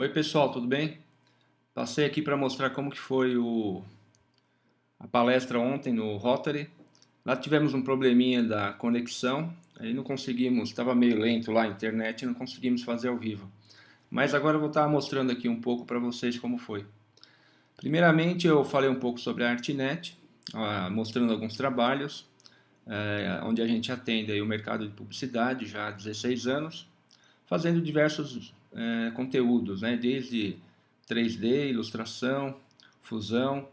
Oi pessoal, tudo bem? Passei aqui para mostrar como que foi o, a palestra ontem no Rotary. Lá tivemos um probleminha da conexão, aí não conseguimos, estava meio lento lá a internet, não conseguimos fazer ao vivo. Mas agora eu vou estar mostrando aqui um pouco para vocês como foi. Primeiramente eu falei um pouco sobre a Artnet, mostrando alguns trabalhos, é, onde a gente atende aí o mercado de publicidade já há 16 anos, fazendo diversos é, conteúdos, né? desde 3D, ilustração, fusão.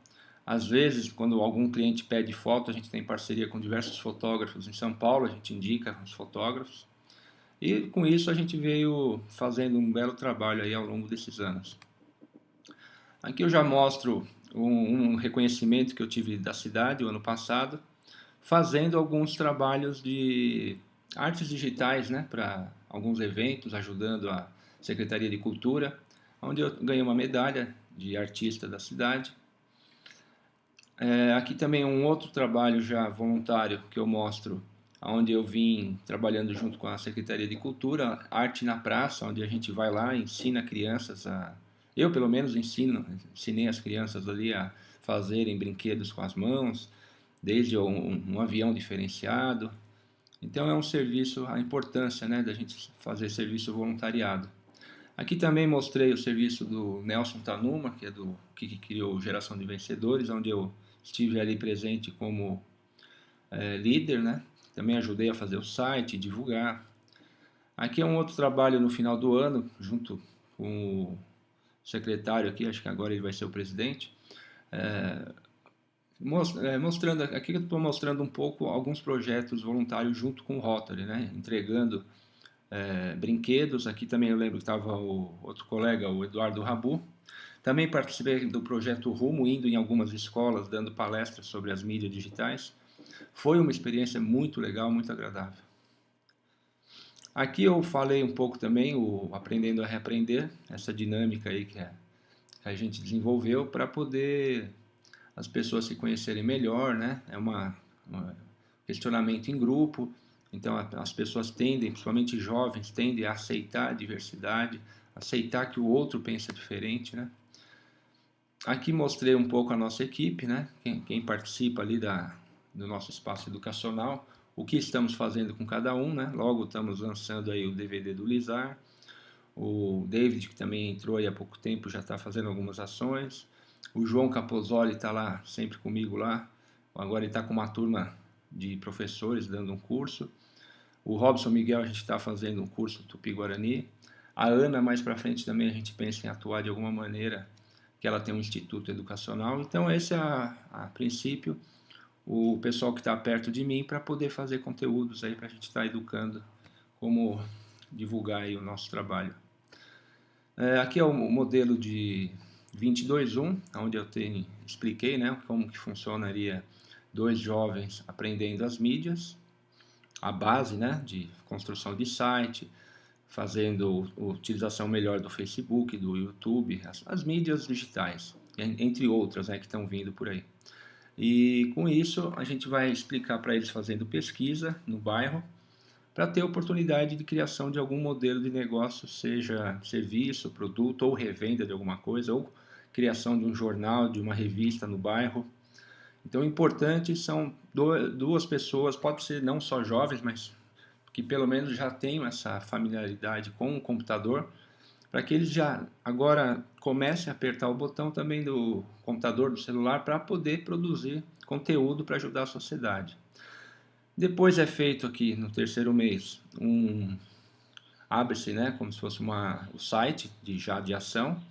Às vezes, quando algum cliente pede foto, a gente tem parceria com diversos fotógrafos em São Paulo, a gente indica os fotógrafos. E com isso a gente veio fazendo um belo trabalho aí ao longo desses anos. Aqui eu já mostro um, um reconhecimento que eu tive da cidade o ano passado, fazendo alguns trabalhos de artes digitais né, para alguns eventos, ajudando a Secretaria de Cultura, onde eu ganhei uma medalha de artista da cidade. É, aqui também um outro trabalho já voluntário que eu mostro, onde eu vim trabalhando junto com a Secretaria de Cultura, Arte na Praça, onde a gente vai lá ensina crianças a... Eu, pelo menos, ensino, ensinei as crianças ali a fazerem brinquedos com as mãos, desde um, um avião diferenciado. Então é um serviço, a importância né, da gente fazer serviço voluntariado. Aqui também mostrei o serviço do Nelson Tanuma, que é do que criou Geração de Vencedores, onde eu estive ali presente como é, líder, né? Também ajudei a fazer o site, divulgar. Aqui é um outro trabalho no final do ano, junto com o secretário aqui, acho que agora ele vai ser o presidente, é, mostrando, aqui eu estou mostrando um pouco alguns projetos voluntários junto com o Rotary, né? entregando é, brinquedos. Aqui também eu lembro que estava o outro colega, o Eduardo Rabu. Também participei do projeto Rumo, indo em algumas escolas, dando palestras sobre as mídias digitais. Foi uma experiência muito legal, muito agradável. Aqui eu falei um pouco também o Aprendendo a Reaprender, essa dinâmica aí que, é, que a gente desenvolveu para poder as pessoas se conhecerem melhor, né? É uma, uma questionamento em grupo, então as pessoas tendem, principalmente jovens, tendem a aceitar a diversidade, aceitar que o outro pensa diferente, né? Aqui mostrei um pouco a nossa equipe, né? Quem, quem participa ali da, do nosso espaço educacional, o que estamos fazendo com cada um, né? Logo estamos lançando aí o DVD do Lizar, o David, que também entrou há pouco tempo, já está fazendo algumas ações, o João Capozoli está lá, sempre comigo lá, agora ele está com uma turma de professores dando um curso. O Robson Miguel, a gente está fazendo um curso Tupi-Guarani. A Ana, mais para frente, também a gente pensa em atuar de alguma maneira, que ela tem um instituto educacional. Então, esse é, a, a princípio, o pessoal que está perto de mim para poder fazer conteúdos aí para a gente estar tá educando como divulgar aí o nosso trabalho. É, aqui é o modelo de 22.1, onde eu tenho, expliquei né, como que funcionaria dois jovens aprendendo as mídias, a base né, de construção de site, fazendo utilização melhor do Facebook, do YouTube, as, as mídias digitais, entre outras né, que estão vindo por aí. E com isso a gente vai explicar para eles fazendo pesquisa no bairro, para ter oportunidade de criação de algum modelo de negócio, seja serviço, produto ou revenda de alguma coisa, ou criação de um jornal, de uma revista no bairro, então, o importante são duas pessoas, pode ser não só jovens, mas que pelo menos já tenham essa familiaridade com o computador, para que eles já agora comecem a apertar o botão também do computador, do celular, para poder produzir conteúdo para ajudar a sociedade. Depois é feito aqui no terceiro mês um abre-se, né, como se fosse uma, o site de já de ação.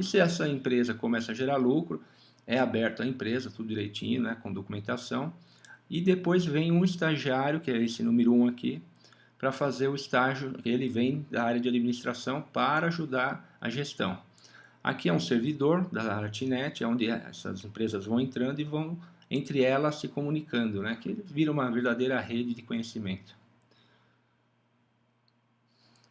E se essa empresa começa a gerar lucro, é aberto à empresa, tudo direitinho, né, com documentação. E depois vem um estagiário, que é esse número 1 um aqui, para fazer o estágio, ele vem da área de administração para ajudar a gestão. Aqui é um servidor da Artnet, onde essas empresas vão entrando e vão, entre elas, se comunicando, né? que vira uma verdadeira rede de conhecimento.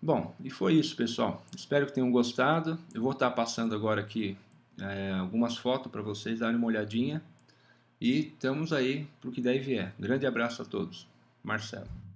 Bom, e foi isso, pessoal. Espero que tenham gostado. Eu vou estar passando agora aqui é, algumas fotos para vocês darem uma olhadinha. E estamos aí para o que daí vier. Grande abraço a todos. Marcelo.